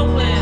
Oakland.